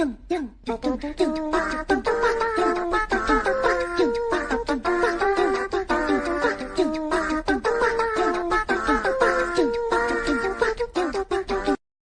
噔噔噔噔噔噔噔噔